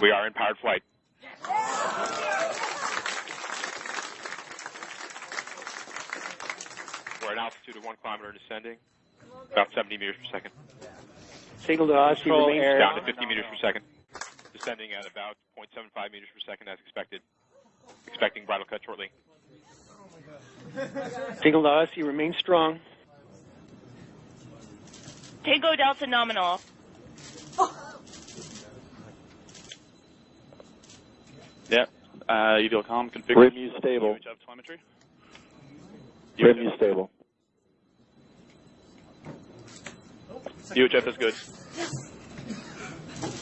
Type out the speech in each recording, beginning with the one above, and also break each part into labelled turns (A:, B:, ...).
A: We are in powered flight. We're at altitude of one kilometer and descending, about 70 meters per second.
B: Signal to Odyssey
C: Control air.
A: Down to 50 meters per second. Descending at about 0.75 meters per second as expected. Expecting bridle cut shortly.
B: Signal to Odyssey remains strong.
D: Tango Delta nominal.
C: Yep. Uh, UDL com configured.
E: RIMU stable.
C: UHF telemetry.
E: RIMU stable.
C: UHF is good.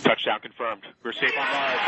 A: Touchdown confirmed. We're safe on Mars.